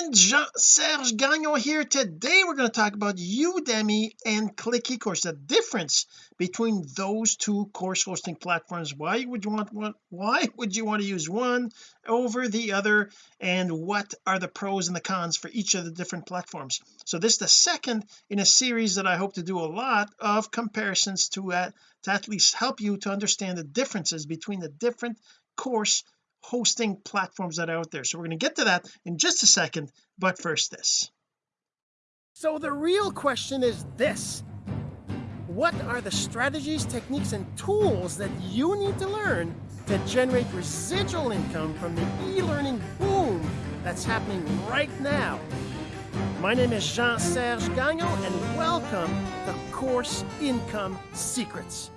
friend Jean-Serge Gagnon here. Today we're going to talk about Udemy and Click eCourse the difference between those two course hosting platforms. Why would you want one why would you want to use one over the other? And what are the pros and the cons for each of the different platforms? So this is the second in a series that I hope to do a lot of comparisons to, uh, to at least help you to understand the differences between the different course hosting platforms that are out there. So we're going to get to that in just a second but first this. So the real question is this. What are the strategies techniques and tools that you need to learn to generate residual income from the e-learning boom that's happening right now? My name is Jean-Serge Gagnon and welcome to Course Income Secrets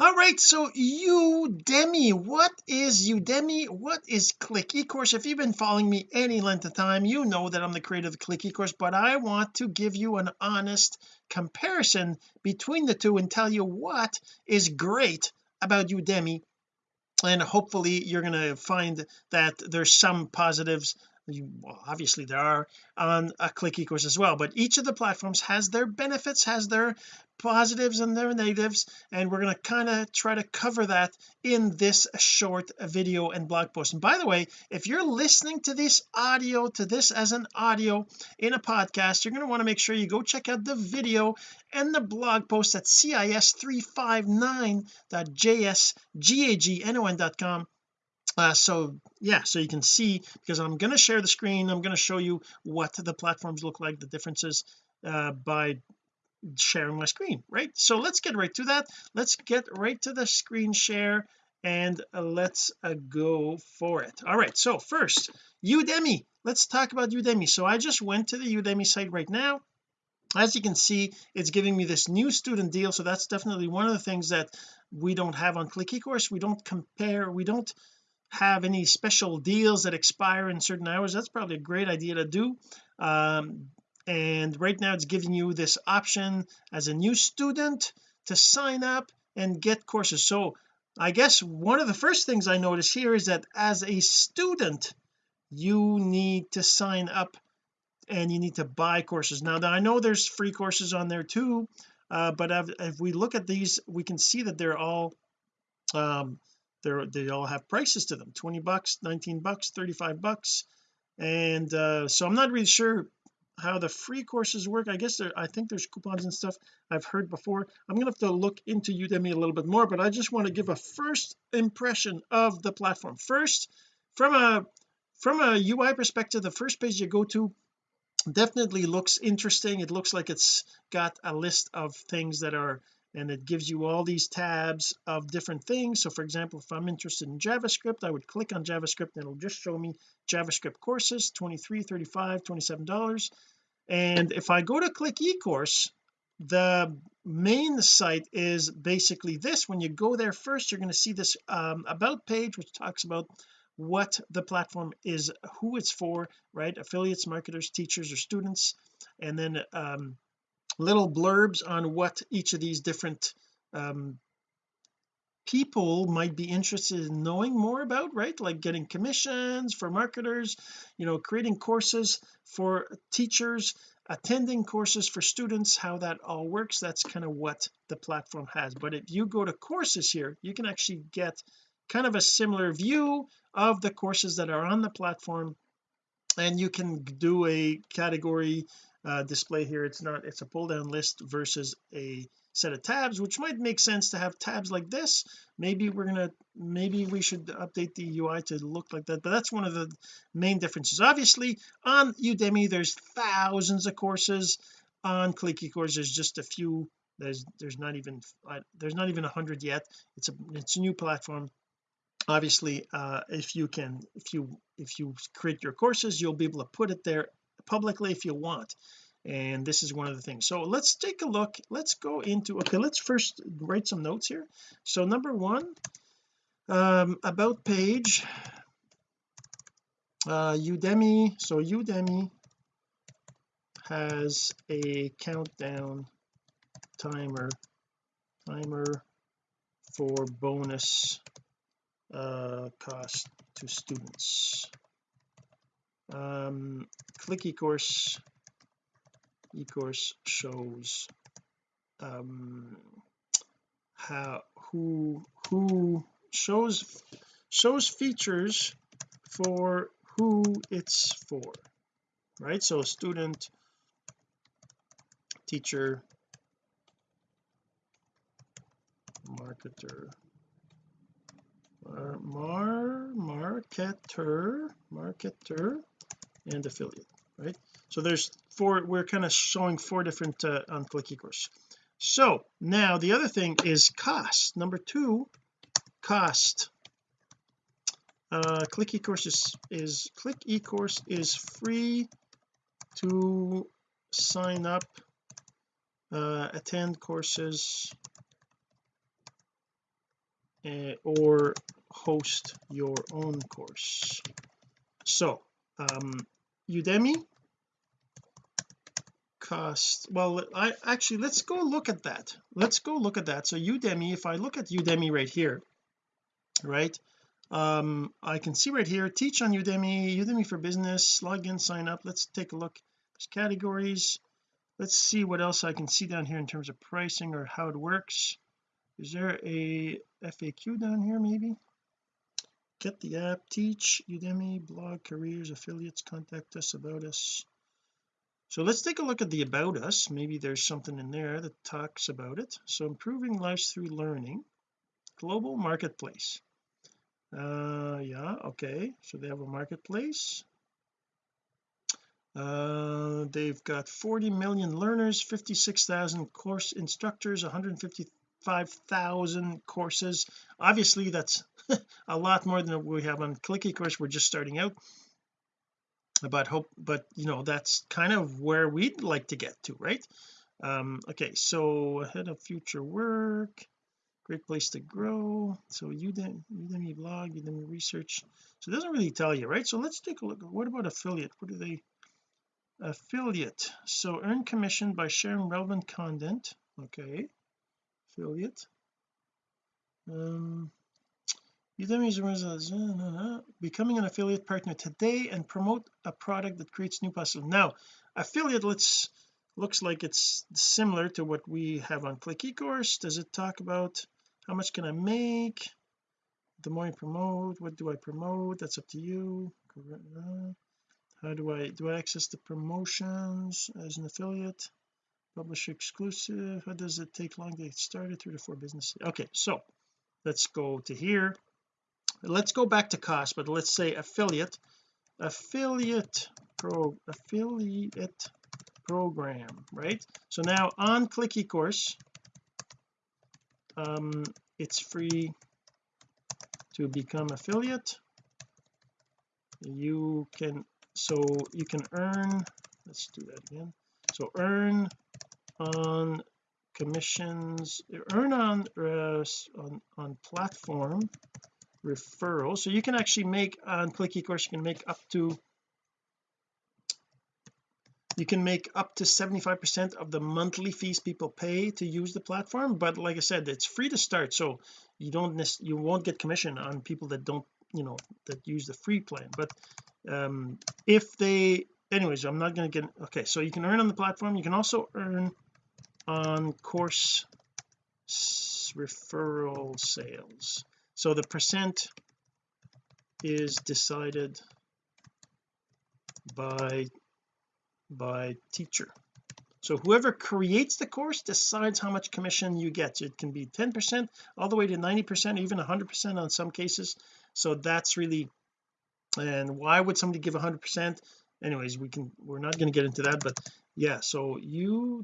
all right so Udemy what is Udemy? What is click eCourse? If you've been following me any length of time you know that I'm the creator of the click eCourse but I want to give you an honest comparison between the two and tell you what is great about Udemy. And hopefully you're going to find that there's some positives well, obviously there are on a click eCourse as well but each of the platforms has their benefits has their positives and their negatives and we're going to kind of try to cover that in this short video and blog post. And by the way if you're listening to this audio to this as an audio in a podcast you're going to want to make sure you go check out the video and the blog post at cis359.jsgagnon.com uh, so yeah so you can see because I'm going to share the screen I'm going to show you what the platforms look like the differences uh, by sharing my screen right? So let's get right to that. Let's get right to the screen share and uh, let's uh, go for it. All right so first Udemy. Let's talk about Udemy. So I just went to the Udemy site right now. As you can see it's giving me this new student deal. So that's definitely one of the things that we don't have on click eCourse. We don't compare we don't have any special deals that expire in certain hours that's probably a great idea to do. Um, and right now it's giving you this option as a new student to sign up and get courses. So I guess one of the first things I notice here is that as a student you need to sign up and you need to buy courses. Now I know there's free courses on there too uh, but if, we look at these we can see that they're all um, they're they all have prices to them 20 bucks 19 bucks 35 bucks. And uh, so I'm not really sure how the free courses work. I guess there I think there's coupons and stuff I've heard before. I'm gonna have to look into Udemy a little bit more but I just want to give a first impression of the platform. First from a from a UI perspective the first page you go to definitely looks interesting. It looks like it's got a list of things that are and it gives you all these tabs of different things. So for example if I'm interested in JavaScript I would click on JavaScript and it'll just show me JavaScript courses 23 35 27 dollars. And if I go to click eCourse the main site is basically this. When you go there first you're going to see this um, about page which talks about what the platform is who it's for right? Affiliates marketers teachers or students. And then um, little blurbs on what each of these different um, people might be interested in knowing more about right? Like getting commissions for marketers you know creating courses for teachers attending courses for students how that all works. That's kind of what the platform has. But if you go to courses here you can actually get kind of a similar view of the courses that are on the platform and you can do a category uh, display here. It's not it's a pull down list versus a set of tabs which might make sense to have tabs like this. Maybe we're gonna maybe we should update the UI to look like that but that's one of the main differences. Obviously on Udemy there's thousands of courses. On Click eCourse there's just a few. There's there's not even there's not even a hundred yet. It's a it's a new platform. Obviously uh, if you can if you if you create your courses you'll be able to put it there publicly if you want and this is one of the things. So let's take a look. Let's go into okay let's first write some notes here. So number one um, about page uh, Udemy. So Udemy has a countdown timer timer for bonus uh, cost to students um click ecourse. Ecourse shows um how who who shows shows features for who it's for right? So student teacher marketer mar marketer marketer and affiliate right? So there's four we're kind of showing four different uh, on click ecourse so now the other thing is cost. Number two cost. Uh click ecourse is, is click ecourse is free to sign up uh attend courses uh, or host your own course. So um Udemy cost well I actually let's go look at that. Let's go look at that. So Udemy if I look at Udemy right here right? Um I can see right here teach on Udemy Udemy for business log in sign up. Let's take a look there's categories. Let's see what else I can see down here in terms of pricing or how it works. Is there a FAQ down here maybe get the app teach Udemy blog careers affiliates contact us about us. So let's take a look at the about us. Maybe there's something in there that talks about it. So improving lives through learning. Global marketplace. Uh yeah okay. So they have a marketplace. Uh they've got 40 million learners 56,000 course instructors 155,000 courses. Obviously that's a lot more than we have on click ecourse we're just starting out. But hope but you know that's kind of where we'd like to get to right? Um okay so ahead of future work great place to grow. So Udemy, Udemy blog Udemy research. So it doesn't really tell you right? So let's take a look. What about affiliate? What do they affiliate? So earn commission by sharing relevant content. Okay affiliate um Udemy becoming an affiliate partner today and promote a product that creates new possibilities. Now affiliate let's looks like it's similar to what we have on click ecourse. Does it talk about how much can I make? The more you promote what do I promote? That's up to you. How do I do I access the promotions as an affiliate publisher exclusive? How does it take long to get started? Three to four business okay so let's go to here. Let's go back to cost but let's say affiliate affiliate pro affiliate program right? So now on click ecourse um it's free to become affiliate. You can so you can earn let's do that again. So earn on commissions earn on uh, on on platform referral. So you can actually make on click ecourse you can make up to you can make up to 75 percent of the monthly fees people pay to use the platform. But like I said it's free to start so you don't you won't get commission on people that don't you know that use the free plan. But um if they anyways I'm not going to get okay so you can earn on the platform. You can also earn on course referral sales. So the percent is decided by by teacher. So whoever creates the course decides how much commission you get. It can be 10 percent all the way to 90 percent even 100 percent on some cases. So that's really and why would somebody give 100 percent? Anyways we can we're not going to get into that but yeah so you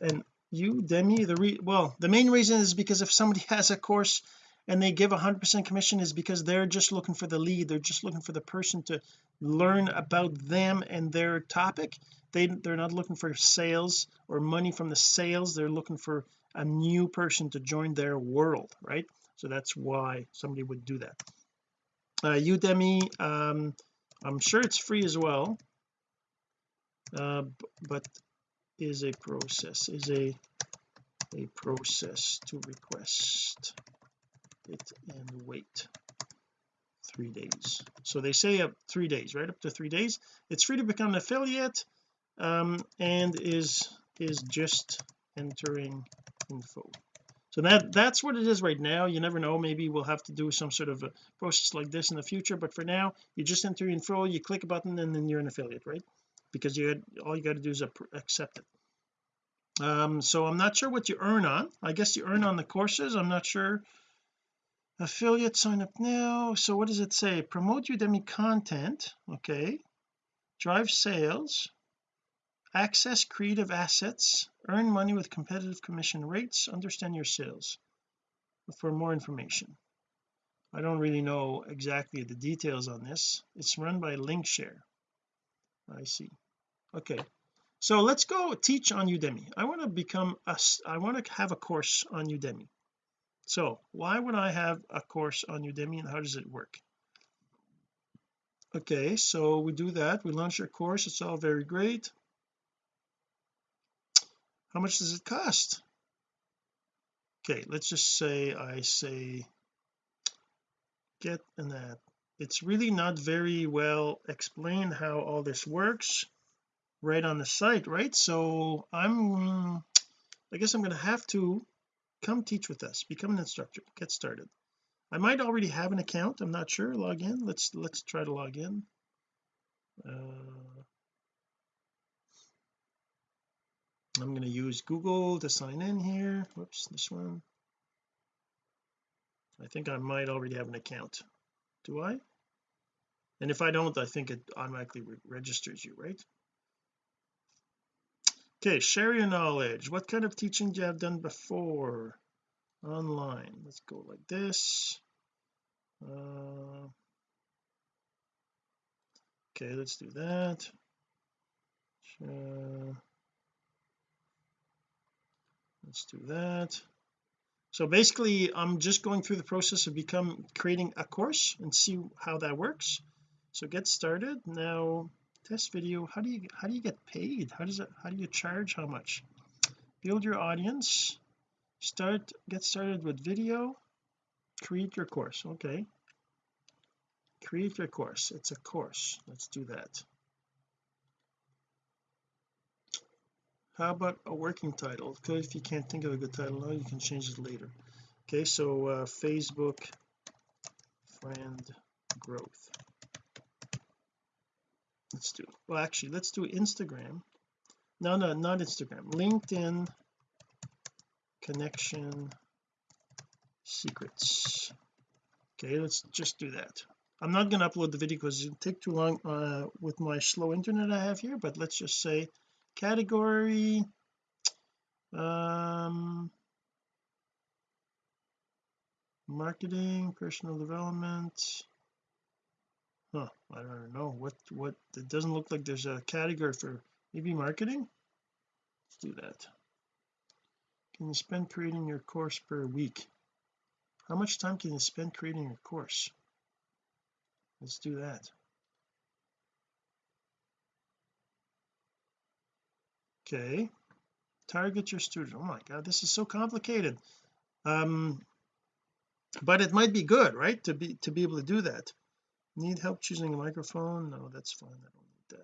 and Udemy the re well the main reason is because if somebody has a course and they give a 100% commission is because they're just looking for the lead. They're just looking for the person to learn about them and their topic. They they're not looking for sales or money from the sales. They're looking for a new person to join their world right? So that's why somebody would do that. Uh, Udemy um I'm sure it's free as well. Uh, but is a process is a a process to request it and wait three days. So they say up three days right? Up to three days. It's free to become an affiliate um, and is is just entering info. So that that's what it is right now. You never know. Maybe we'll have to do some sort of a process like this in the future but for now you just enter info you click a button and then you're an affiliate right because you had, all you got to do is accept it. Um so I'm not sure what you earn on. I guess you earn on the courses. I'm not sure. Affiliate sign up now. So what does it say? Promote Udemy content. Okay. Drive sales. Access creative assets. Earn money with competitive commission rates. Understand your sales. For more information. I don't really know exactly the details on this. It's run by Linkshare I see. Okay. So let's go teach on Udemy. I want to become a I want to have a course on Udemy. So why would I have a course on Udemy and how does it work? Okay so we do that. We launch our course. It's all very great. How much does it cost? Okay let's just say I say get an app it's really not very well explained how all this works right on the site right? So I'm I guess I'm going to have to come teach with us become an instructor get started. I might already have an account I'm not sure log in let's let's try to log in. Uh, I'm going to use Google to sign in here whoops this one. I think I might already have an account. Do I and if I don't I think it automatically re registers you right? Okay share your knowledge. What kind of teaching do you have done before? Online. Let's go like this. Uh, okay let's do that. Uh, let's do that. So basically I'm just going through the process of become creating a course and see how that works so get started. Now test video how do you how do you get paid? How does it how do you charge? How much? Build your audience. Start get started with video. Create your course. Okay. Create your course. It's a course. Let's do that. How about a working title? Because if you can't think of a good title now you can change it later. Okay so uh, Facebook friend growth let's do well actually let's do Instagram. No no not Instagram. LinkedIn connection secrets. Okay let's just do that. I'm not going to upload the video because it'll take too long uh, with my slow internet I have here but let's just say category um marketing personal development huh I don't know. What what it doesn't look like there's a category for maybe marketing? Let's do that. Can you spend creating your course per week? How much time can you spend creating your course? Let's do that. Okay. Target your student. Oh my god this is so complicated. Um but it might be good right to be to be able to do that need help choosing a microphone? No that's fine. I don't need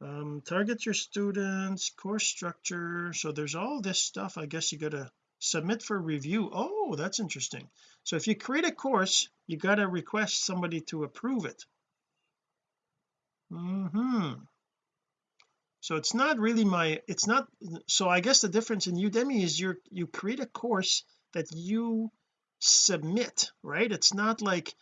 that. Um target your students course structure. So there's all this stuff I guess you got to submit for review. Oh that's interesting. So if you create a course you got to request somebody to approve it. Mm-hmm. So it's not really my it's not so I guess the difference in Udemy is you you create a course that you submit right? It's not like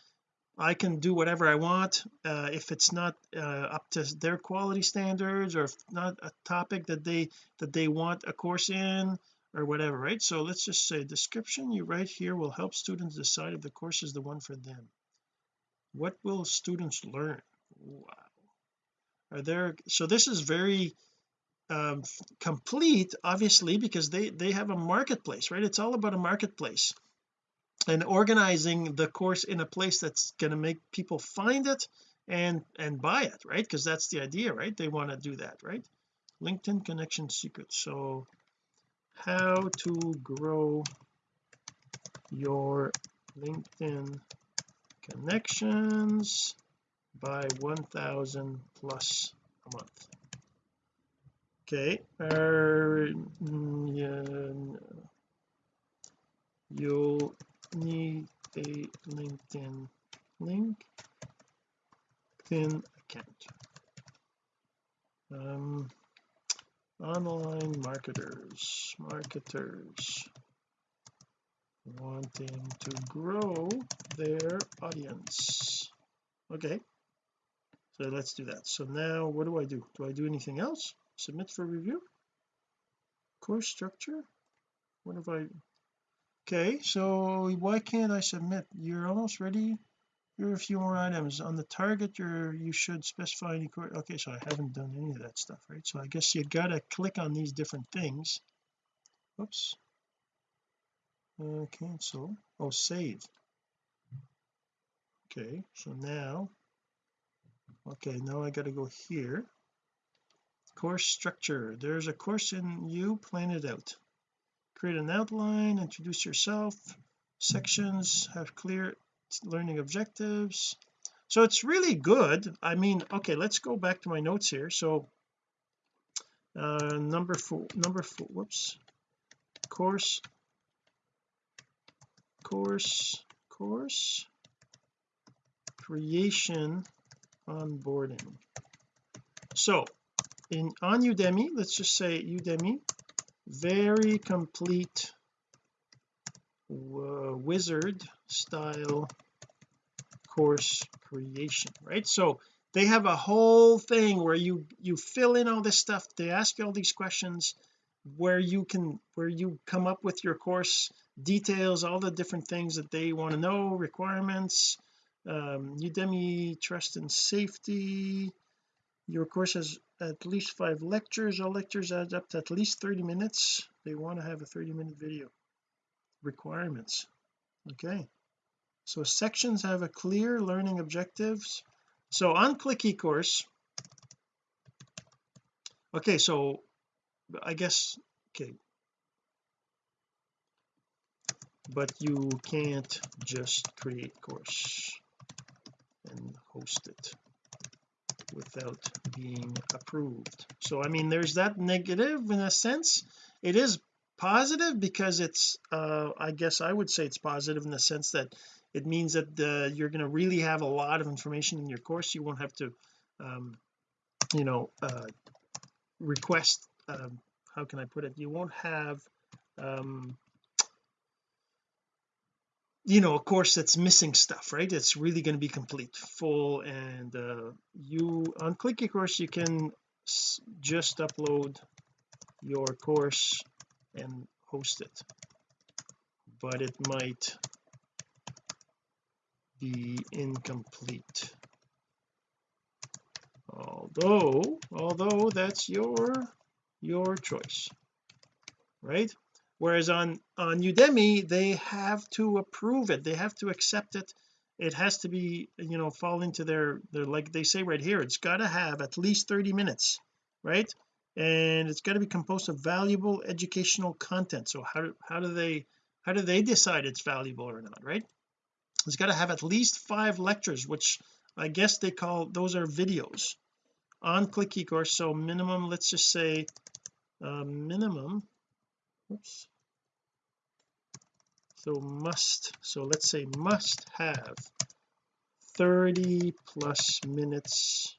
I can do whatever I want uh, if it's not uh, up to their quality standards or if not a topic that they that they want a course in or whatever right? So let's just say description you write here will help students decide if the course is the one for them. What will students learn? Wow. Are there so this is very um, complete obviously because they they have a marketplace right? It's all about a marketplace and organizing the course in a place that's going to make people find it and and buy it right? Because that's the idea right? They want to do that right? LinkedIn connection secret. So how to grow your LinkedIn connections by 1000 plus a month. Okay uh, yeah, you'll need a LinkedIn link. LinkedIn account. Um online marketers marketers wanting to grow their audience. Okay so let's do that. So now what do I do? Do I do anything else? Submit for review? Course structure? What if I okay so why can't I submit? You're almost ready. Here are a few more items. On the target you're you should specify any course okay so I haven't done any of that stuff right? So I guess you gotta click on these different things. Whoops uh, cancel oh save. Okay so now okay now I got to go here. Course structure. There's a course in you plan it out create an outline introduce yourself sections have clear learning objectives. So it's really good. I mean okay let's go back to my notes here. So uh number four number four whoops. Course course course. Creation onboarding. So in on Udemy let's just say Udemy very complete uh, wizard style course creation right? So they have a whole thing where you you fill in all this stuff they ask you all these questions where you can where you come up with your course details all the different things that they want to know requirements um, Udemy trust and safety your course has at least five lectures. All lectures add up to at least 30 minutes. They want to have a 30 minute video. Requirements. Okay. So sections have a clear learning objectives. So on click eCourse okay so I guess okay. But you can't just create course and host it without being approved. So I mean there's that negative in a sense. It is positive because it's uh I guess I would say it's positive in the sense that it means that the, you're going to really have a lot of information in your course. You won't have to um you know uh request um how can I put it? You won't have um you know a course that's missing stuff right? It's really going to be complete full and uh, you on click eCourse you can just upload your course and host it. But it might be incomplete. Although although that's your your choice right whereas on on Udemy they have to approve it. They have to accept it. It has to be you know fall into their their like they say right here it's got to have at least 30 minutes right? And it's got to be composed of valuable educational content. So how do, how do they how do they decide it's valuable or not right? It's got to have at least five lectures which I guess they call those are videos. On click eCourse so minimum let's just say uh, minimum oops so must so let's say must have 30 plus minutes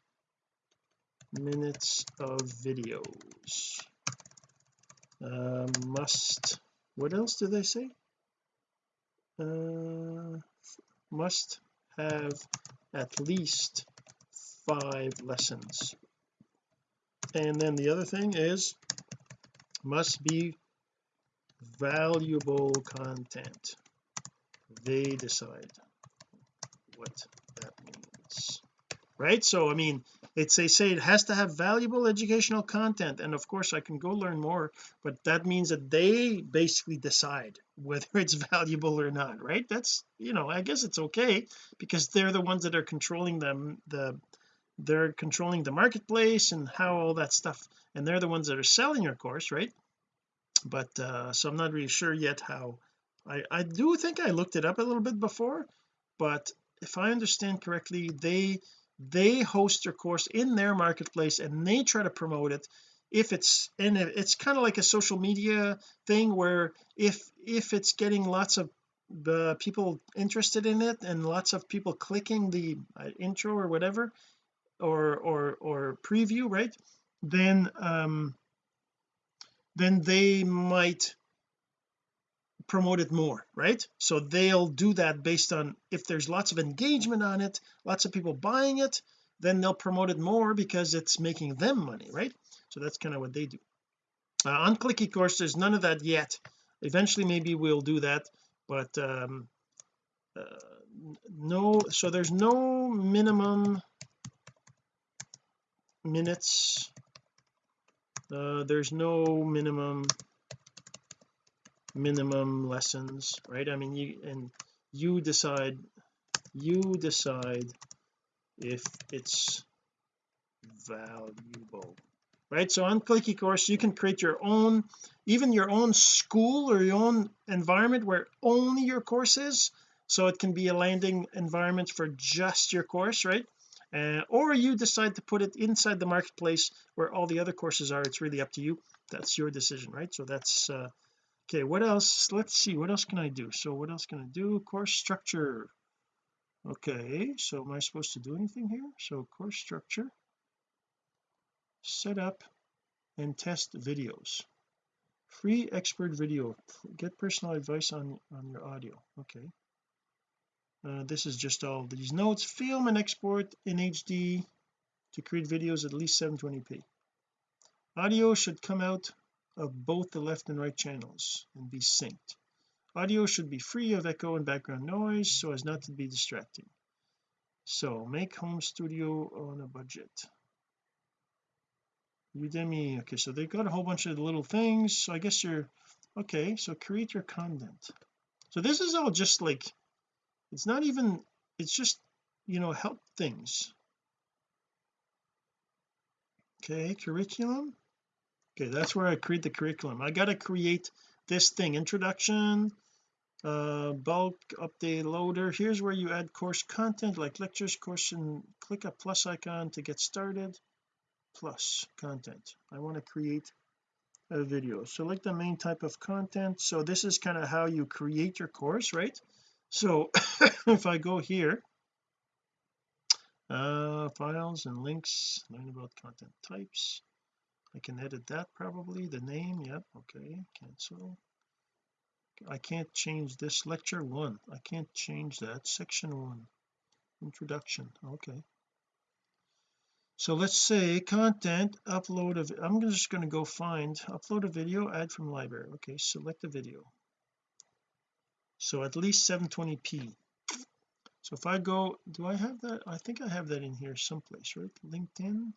minutes of videos. Uh, must what else do they say? Uh, must have at least five lessons. And then the other thing is must be valuable content. They decide what that means right? So I mean it's they say it has to have valuable educational content and of course I can go learn more but that means that they basically decide whether it's valuable or not right? That's you know I guess it's okay because they're the ones that are controlling them the they're controlling the marketplace and how all that stuff and they're the ones that are selling your course right but uh so I'm not really sure yet how. I I do think I looked it up a little bit before but if I understand correctly they they host their course in their marketplace and they try to promote it if it's and it's kind of like a social media thing where if if it's getting lots of the people interested in it and lots of people clicking the uh, intro or whatever or or or preview right? Then um then they might promote it more right? So they'll do that based on if there's lots of engagement on it lots of people buying it then they'll promote it more because it's making them money right? So that's kind of what they do. Uh, on click ecourse there's none of that yet. Eventually maybe we'll do that but um uh, no so there's no minimum minutes uh, there's no minimum minimum lessons right? I mean you and you decide you decide if it's valuable right? So on click ecourse you can create your own even your own school or your own environment where only your course is. So it can be a landing environment for just your course right uh, or you decide to put it inside the marketplace where all the other courses are. It's really up to you. That's your decision right? So that's uh, okay what else? Let's see. What else can I do? So what else can I do? Course structure. Okay so am I supposed to do anything here? So course structure. Set up and test videos. Free expert video. Get personal advice on on your audio. Okay uh, this is just all these notes. Film and export in HD to create videos at least 720p audio should come out of both the left and right channels and be synced. Audio should be free of echo and background noise so as not to be distracting. So make home studio on a budget. Udemy okay so they've got a whole bunch of little things. So I guess you're okay so create your content. So this is all just like it's not even it's just you know help things. Okay curriculum? Okay that's where I create the curriculum. I got to create this thing introduction uh bulk update loader. Here's where you add course content like lectures course and click a plus icon to get started. Plus content. I want to create a video. Select the main type of content. So this is kind of how you create your course right so if I go here uh files and links learn about content types. I can edit that probably the name yep okay cancel. I can't change this lecture one I can't change that section one introduction okay. So let's say content upload of I'm just going to go find upload a video add from library okay select the video so at least 720p so if I go do I have that? I think I have that in here someplace right? LinkedIn?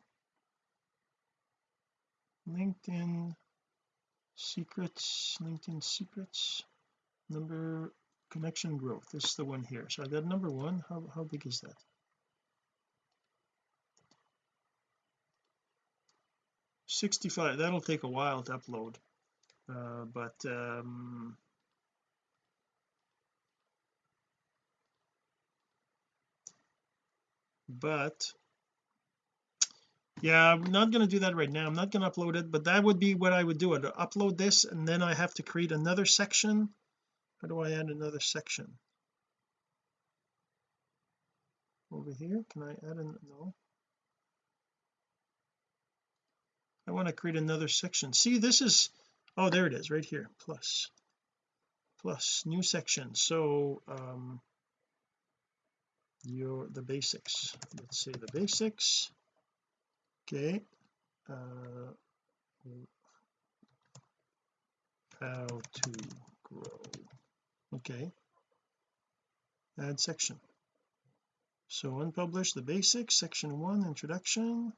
LinkedIn secrets LinkedIn secrets number connection growth this is the one here. So I got number one how, how big is that? 65 that'll take a while to upload uh, but um but yeah I'm not going to do that right now. I'm not going to upload it but that would be what I would do. I'd upload this and then I have to create another section. How do I add another section? Over here can I add a no. I want to create another section. See this is oh there it is right here plus plus new section. So um your the basics. Let's say the basics. Okay uh how to grow. Okay. Add section. So unpublished the basics section one introduction.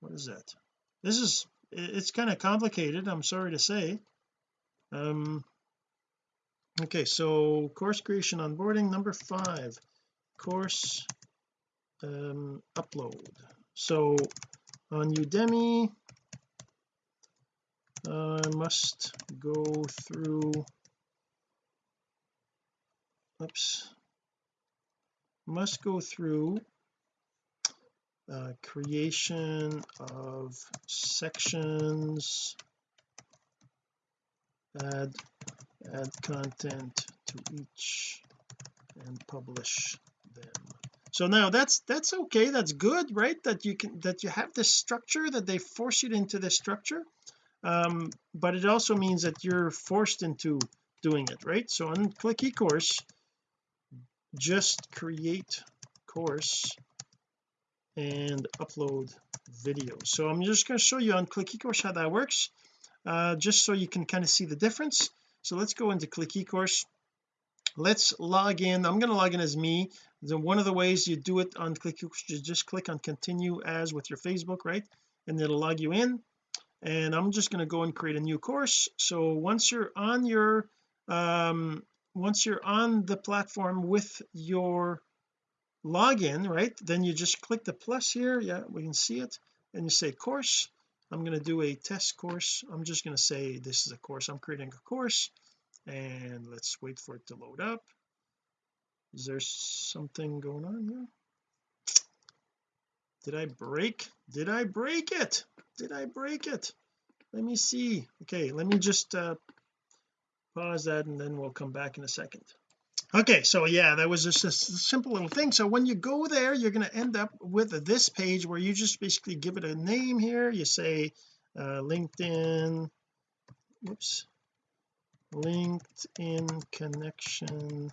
What is that? This is it's kind of complicated I'm sorry to say. Um okay so course creation onboarding number five. Course um upload. So on Udemy I must go through oops must go through uh, creation of sections add add content to each and publish them. So now that's that's okay that's good right? That you can that you have this structure that they force you into this structure. Um, but it also means that you're forced into doing it right? So on click eCourse just create course and upload video. So I'm just going to show you on click eCourse how that works uh, just so you can kind of see the difference so let's go into click eCourse. Let's log in. I'm going to log in as me. Then one of the ways you do it on click you just click on continue as with your Facebook right? And it'll log you in. And I'm just going to go and create a new course. So once you're on your um once you're on the platform with your login right then you just click the plus here. Yeah we can see it. And you say course I'm going to do a test course. I'm just going to say this is a course. I'm creating a course and let's wait for it to load up. Is there something going on here? Did I break? Did I break it? Did I break it? Let me see. Okay let me just uh pause that and then we'll come back in a second okay so yeah that was just a simple little thing. So when you go there you're going to end up with this page where you just basically give it a name here. You say uh, LinkedIn whoops LinkedIn connection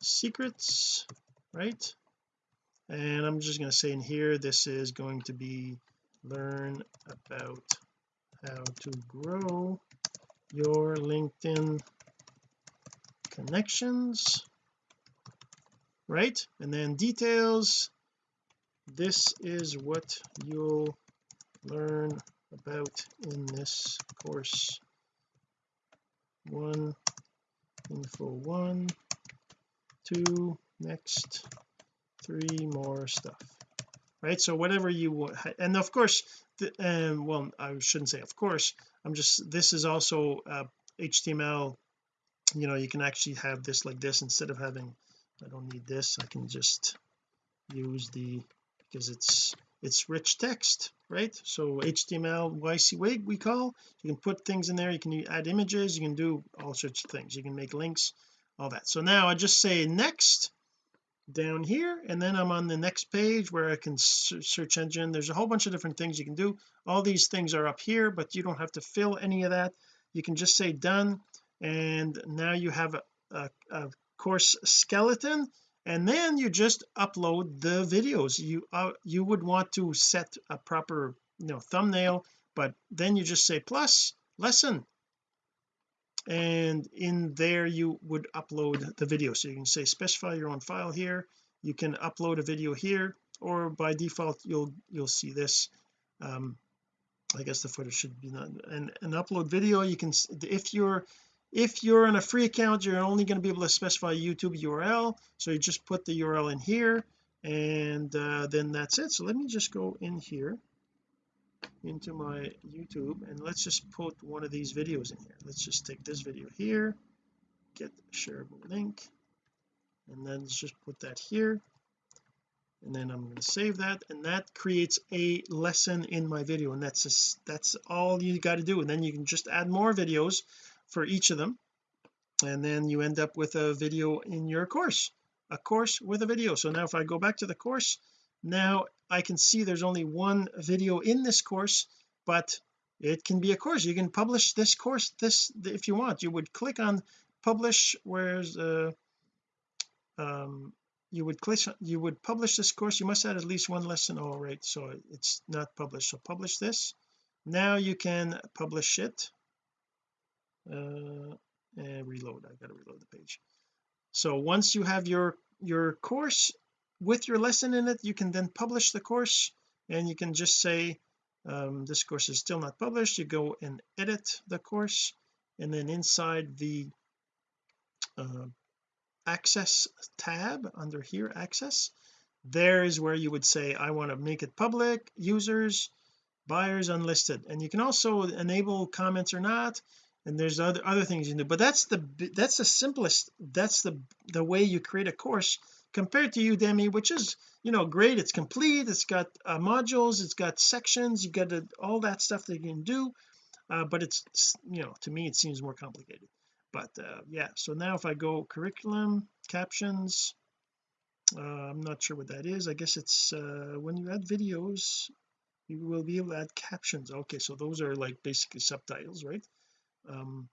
secrets right? And I'm just going to say in here this is going to be learn about how to grow your LinkedIn connections right? And then details. This is what you'll learn about in this course. One info one two next three more stuff right? So whatever you want and of course the, um well I shouldn't say of course. I'm just this is also uh, HTML you know you can actually have this like this instead of having I don't need this I can just use the because it's it's rich text right? So HTML YC we call you can put things in there you can add images you can do all sorts of things you can make links all that. So now I just say next down here and then I'm on the next page where I can search engine. There's a whole bunch of different things you can do. All these things are up here but you don't have to fill any of that. You can just say done and now you have a, a, a course skeleton and then you just upload the videos. You uh, you would want to set a proper you know thumbnail but then you just say plus lesson. And in there you would upload the video. So you can say specify your own file here. You can upload a video here or by default you'll you'll see this. Um I guess the footage should be not and an upload video. You can if you're if you're on a free account you're only going to be able to specify a YouTube URL so you just put the URL in here and uh, then that's it. So let me just go in here into my YouTube and let's just put one of these videos in here. Let's just take this video here get shareable link and then let's just put that here and then I'm going to save that and that creates a lesson in my video and that's just that's all you got to do. And then you can just add more videos for each of them. And then you end up with a video in your course a course with a video. So now if I go back to the course now I can see there's only one video in this course but it can be a course. You can publish this course this if you want. You would click on publish where's uh um you would click you would publish this course. You must add at least one lesson. All right. So it's not published. So publish this. Now you can publish it uh and reload. I gotta reload the page. So once you have your your course with your lesson in it you can then publish the course and you can just say um, this course is still not published. You go and edit the course and then inside the uh, access tab under here access there is where you would say I want to make it public users buyers unlisted. And you can also enable comments or not and there's other other things you can do. But that's the that's the simplest that's the the way you create a course compared to Udemy which is you know great. It's complete. It's got uh, modules. It's got sections. You got all that stuff that you can do. Uh, but it's you know to me it seems more complicated. But uh, yeah. So now if I go curriculum captions uh, I'm not sure what that is. I guess it's uh, when you add videos you will be able to add captions. Okay. So those are like basically subtitles right um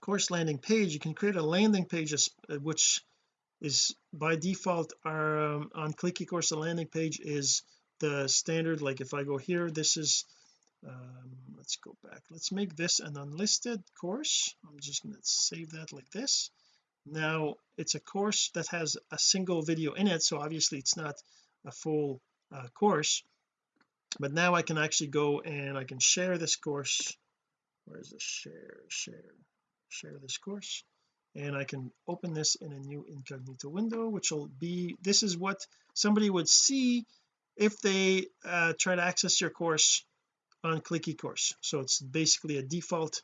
course landing page you can create a landing page uh, which is by default our um, on click ecourse the landing page is the standard like if I go here this is um, let's go back. Let's make this an unlisted course. I'm just going to save that like this. Now it's a course that has a single video in it so obviously it's not a full uh, course. But now I can actually go and I can share this course where's the share share share this course? And I can open this in a new incognito window which will be this is what somebody would see if they uh, try to access your course on click ecourse so it's basically a default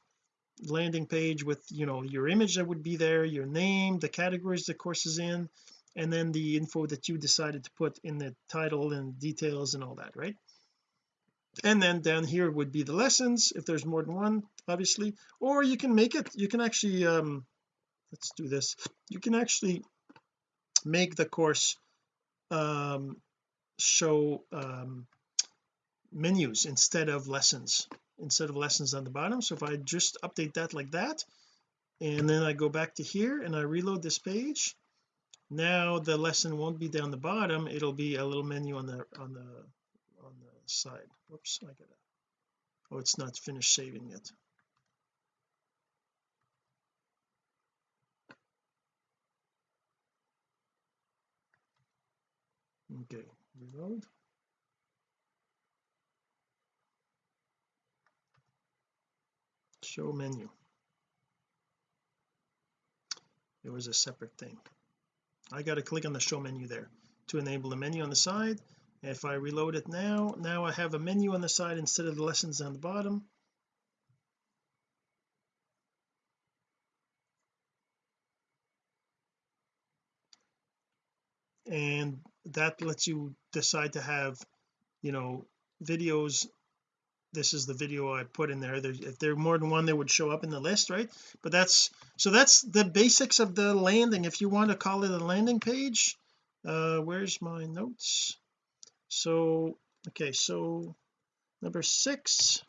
landing page with you know your image that would be there your name the categories the course is in and then the info that you decided to put in the title and details and all that right and then down here would be the lessons if there's more than one obviously. Or you can make it you can actually um let's do this. You can actually make the course um show um menus instead of lessons instead of lessons on the bottom. So if I just update that like that and then I go back to here and I reload this page now the lesson won't be down the bottom. It'll be a little menu on the on the on the side. Whoops I gotta oh it's not finished saving yet. Okay reload. Show menu. It was a separate thing. I got to click on the show menu there. To enable the menu on the side if I reload it now now I have a menu on the side instead of the lessons on the bottom. And that lets you decide to have you know videos. This is the video I put in there. If there are more than one they would show up in the list right? But that's so that's the basics of the landing. If you want to call it a landing page uh where's my notes so okay so number six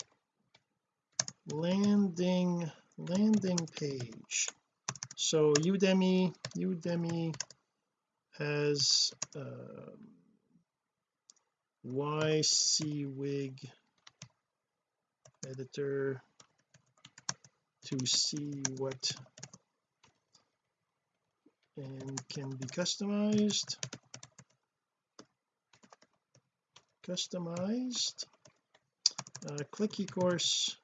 landing landing page. So Udemy Udemy has um, WYSIWYG editor to see what and can be customized customized. Uh, click ecourse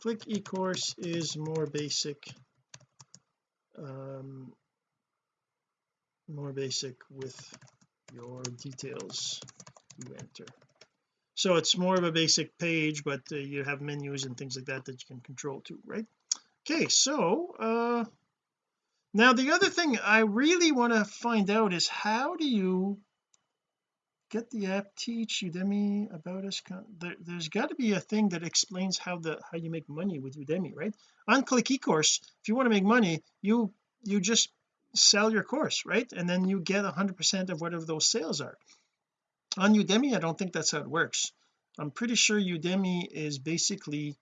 click ecourse is more basic um, more basic with your details you enter. So it's more of a basic page but uh, you have menus and things like that that you can control too right? Okay so uh now the other thing I really want to find out is how do you get the app teach udemy about us there, there's got to be a thing that explains how the how you make money with udemy right? On click ecourse if you want to make money you you just sell your course right? And then you get 100 percent of whatever those sales are. On Udemy I don't think that's how it works. I'm pretty sure Udemy is basically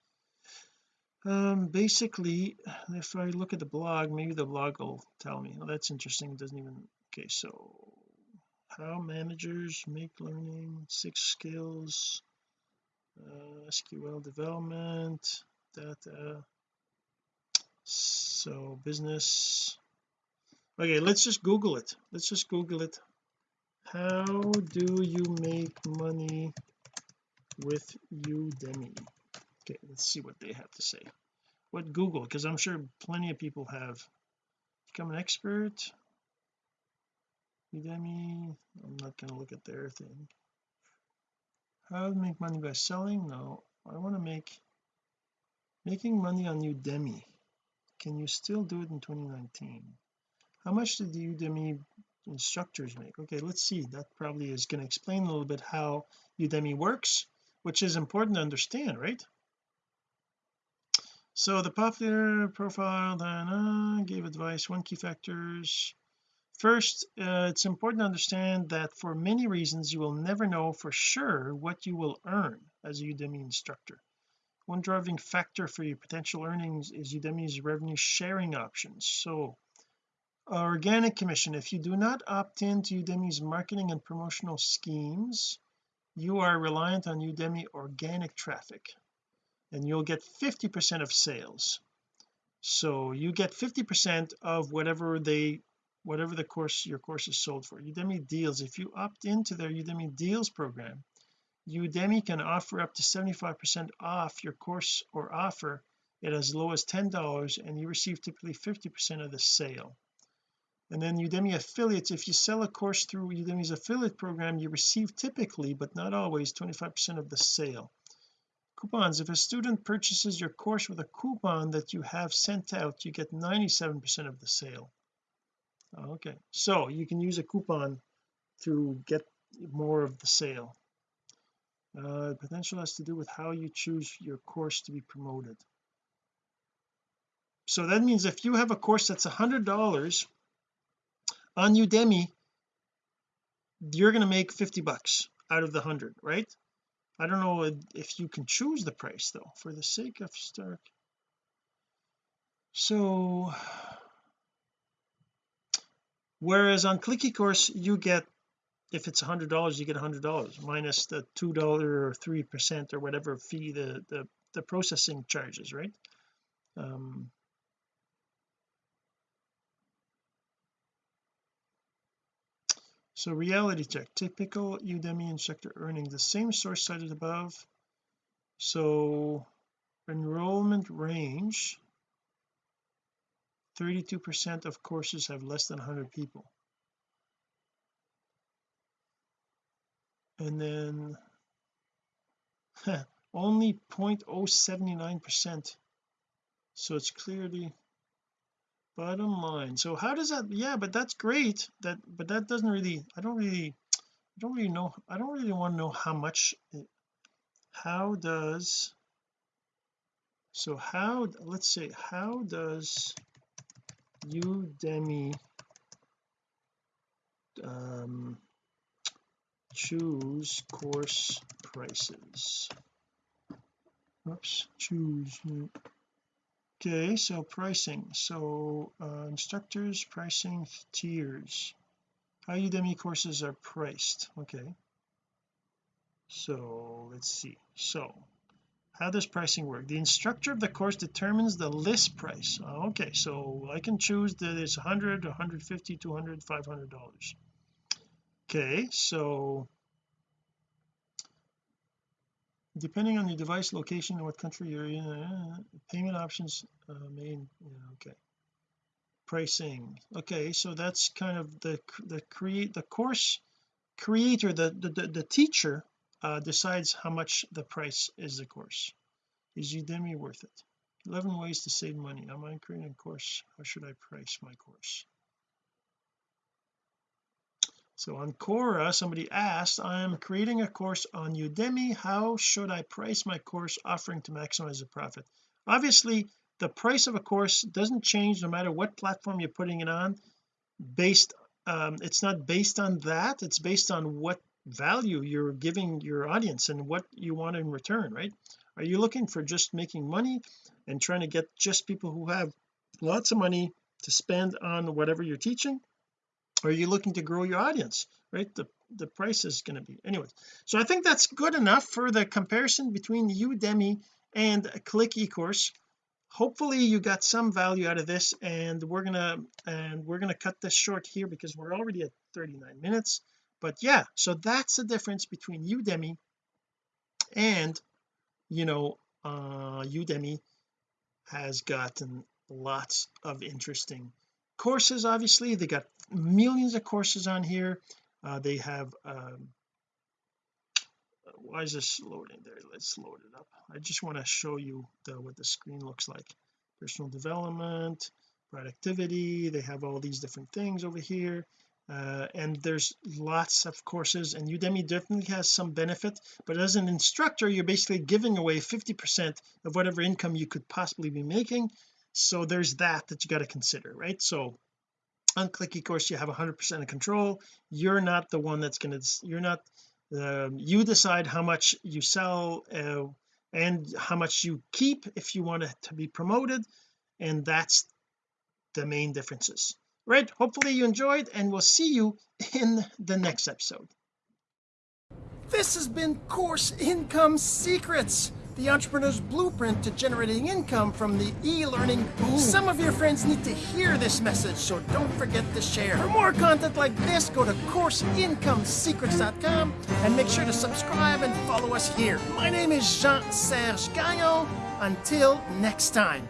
um basically if I look at the blog maybe the blog will tell me. Oh that's interesting. It doesn't even okay so how managers make learning six skills uh, SQL development data. So business. Okay let's just google it. Let's just google it. How do you make money with Udemy? Okay let's see what they have to say. What Google? Because I'm sure plenty of people have. Become an expert Udemy I'm not going to look at their thing. How to make money by selling? No. I want to make making money on Udemy. Can you still do it in 2019 how much did the Udemy instructors make? Okay let's see. That probably is going to explain a little bit how Udemy works which is important to understand right? So the popular profile then gave advice one key factors first uh, it's important to understand that for many reasons you will never know for sure what you will earn as a Udemy instructor. One driving factor for your potential earnings is Udemy's revenue sharing options so organic commission if you do not opt in to Udemy's marketing and promotional schemes you are reliant on Udemy organic traffic and you'll get 50 percent of sales. So you get 50 percent of whatever they whatever the course your course is sold for. Udemy deals if you opt into their Udemy deals program Udemy can offer up to 75 percent off your course or offer it as low as ten dollars and you receive typically 50 percent of the sale. And then Udemy affiliates if you sell a course through Udemy's affiliate program you receive typically but not always 25 percent of the sale. Coupons if a student purchases your course with a coupon that you have sent out you get 97 percent of the sale okay. So you can use a coupon to get more of the sale. Uh, potential has to do with how you choose your course to be promoted. So that means if you have a course that's a hundred dollars on Udemy you're going to make 50 bucks out of the 100 right? I don't know if you can choose the price though for the sake of start so whereas on click eCourse you get if it's a hundred dollars you get a hundred dollars minus the two dollar or three percent or whatever fee the the the processing charges right? Um so reality check typical Udemy instructor earning the same source cited above. So enrollment range 32 percent of courses have less than 100 people. And then only 0.079 percent. So it's clearly bottom line. So how does that yeah but that's great. That but that doesn't really I don't really I don't really know I don't really want to know how much it, how does so how let's say how does Udemy um choose course prices. Oops choose okay so pricing. So uh, instructors pricing tiers. How Udemy courses are priced? Okay. So let's see. So how does pricing work? The instructor of the course determines the list price. Okay so I can choose that it's 100 150 200 500 dollars. Okay so depending on your device location and what country you're in uh, payment options uh, main yeah, okay. Pricing okay so that's kind of the the create the course creator the the, the teacher uh, decides how much the price is the course. Is Udemy worth it? 11 ways to save money. Am I creating a course? How should I price my course? So on Quora somebody asked I am creating a course on Udemy. How should I price my course offering to maximize the profit? Obviously the price of a course doesn't change no matter what platform you're putting it on. Based um, it's not based on that. It's based on what value you're giving your audience and what you want in return right? Are you looking for just making money and trying to get just people who have lots of money to spend on whatever you're teaching? Or are you looking to grow your audience right? The the price is going to be anyways so I think that's good enough for the comparison between Udemy and click eCourse. Hopefully you got some value out of this and we're gonna and we're gonna cut this short here because we're already at 39 minutes but yeah so that's the difference between Udemy and you know uh Udemy has gotten lots of interesting courses obviously. They got millions of courses on here. Uh, they have um, why is this loading there? Let's load it up. I just want to show you the, what the screen looks like. Personal development productivity they have all these different things over here uh, and there's lots of courses and Udemy definitely has some benefit but as an instructor you're basically giving away 50 percent of whatever income you could possibly be making. So there's that that you got to consider right? So on click ecourse you have 100 percent of control. You're not the one that's going to you're not um, you decide how much you sell uh, and how much you keep if you want it to be promoted and that's the main differences right hopefully you enjoyed and we'll see you in the next episode. This has been course income secrets the entrepreneur's blueprint to generating income from the e-learning boom. Some of your friends need to hear this message so don't forget to share. For more content like this go to courseincomesecrets.com and make sure to subscribe and follow us here. My name is Jean-Serge Gagnon. Until next time